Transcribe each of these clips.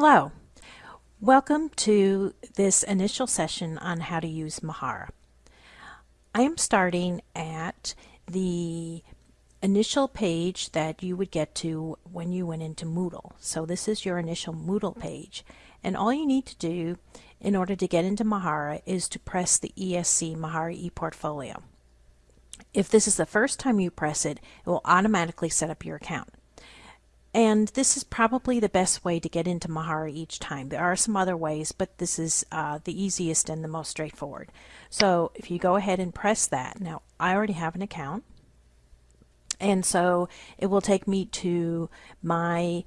Hello. Welcome to this initial session on how to use Mahara. I am starting at the initial page that you would get to when you went into Moodle. So this is your initial Moodle page. And all you need to do in order to get into Mahara is to press the ESC Mahara ePortfolio. If this is the first time you press it, it will automatically set up your account. And this is probably the best way to get into Mahara each time. There are some other ways, but this is uh, the easiest and the most straightforward. So if you go ahead and press that, now I already have an account. And so it will take me to my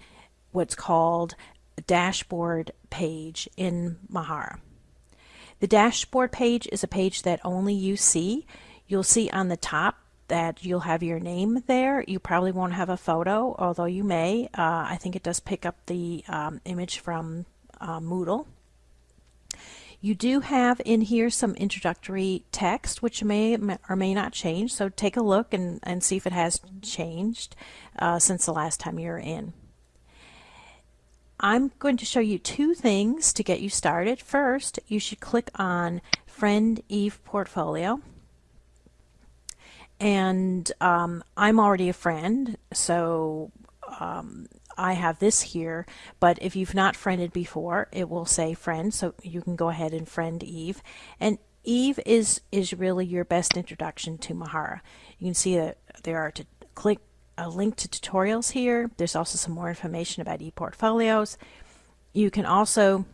what's called dashboard page in Mahara. The dashboard page is a page that only you see. You'll see on the top that you'll have your name there. You probably won't have a photo, although you may. Uh, I think it does pick up the um, image from uh, Moodle. You do have in here some introductory text, which may or may not change. So take a look and, and see if it has changed uh, since the last time you were in. I'm going to show you two things to get you started. First, you should click on Friend Eve Portfolio and um, I'm already a friend, so um, I have this here. But if you've not friended before, it will say friend, so you can go ahead and friend Eve. And Eve is is really your best introduction to Mahara. You can see that there are to click a link to tutorials here. There's also some more information about ePortfolios. You can also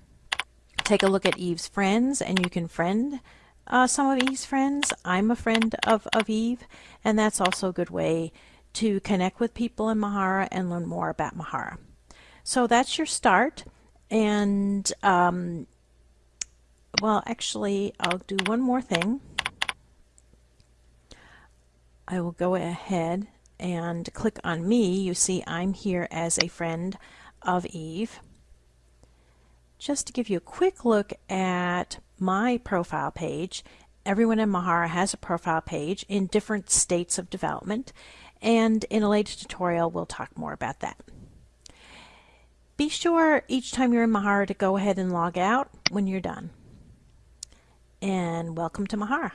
take a look at Eve's friends and you can friend uh, some of Eve's friends. I'm a friend of, of Eve, and that's also a good way to connect with people in Mahara and learn more about Mahara. So that's your start, and um, well, actually, I'll do one more thing. I will go ahead and click on me. You see I'm here as a friend of Eve. Just to give you a quick look at my profile page. Everyone in Mahara has a profile page in different states of development, and in a later tutorial we'll talk more about that. Be sure each time you're in Mahara to go ahead and log out when you're done. And welcome to Mahara.